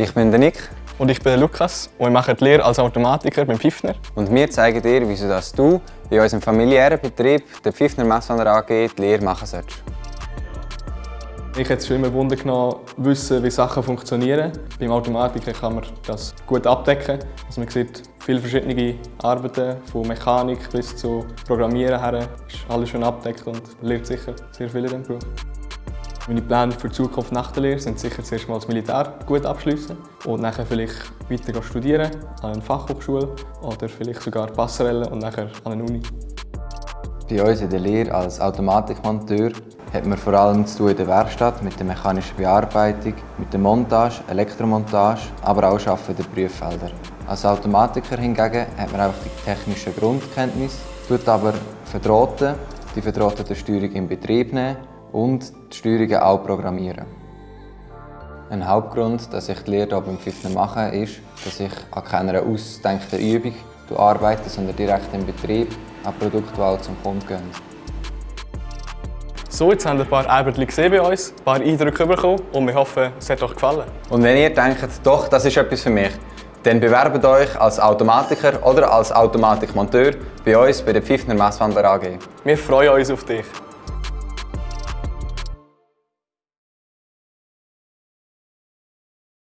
Ich bin der Nick. Und ich bin der Lukas und wir machen die Lehre als Automatiker beim Pfiffner. Und wir zeigen dir, wieso dass du bei unserem familiären Betrieb, der Pfiffner Messwander AG, die Lehre machen solltest. Ich hätte schon immer Wunder genommen, wissen, wie Sachen funktionieren. Beim Automatiker kann man das gut abdecken. Also man sieht viele verschiedene Arbeiten, von Mechanik bis zu Programmieren her. ist alles schon abdeckt und lernt sicher sehr viel in diesem Beruf. Meine Pläne für die Zukunft nach der Lehre sind sicher zuerst mal das Militär gut abschließen und nachher vielleicht weiter studieren an einer Fachhochschule oder vielleicht sogar Passerelle und nachher an einer Uni. Bei uns in der Lehre als Automatikmonteur hat man vor allem zu tun in der Werkstatt mit der mechanischen Bearbeitung, mit der Montage, Elektromontage, aber auch Arbeiten in den Prüffeldern. Als Automatiker hingegen hat man einfach die technische Grundkenntnis, tut aber verdrahten, die verdrahtete Steuerung in Betrieb nehmen und die Steuerungen auch programmieren. Ein Hauptgrund, dass ich die Lehre hier beim Pfiffner mache, ist, dass ich an keiner ausgedenkten Übung arbeite, sondern direkt im Betrieb an die auch zum Kunden gehen. So, jetzt haben wir ein paar Arbeiten gesehen bei uns, ein paar Eindrücke bekommen und wir hoffen, es hat euch gefallen. Und wenn ihr denkt, doch, das ist etwas für mich, dann bewerbt euch als Automatiker oder als Automatikmonteur bei uns bei der Pfiffner Messwander AG. Wir freuen uns auf dich.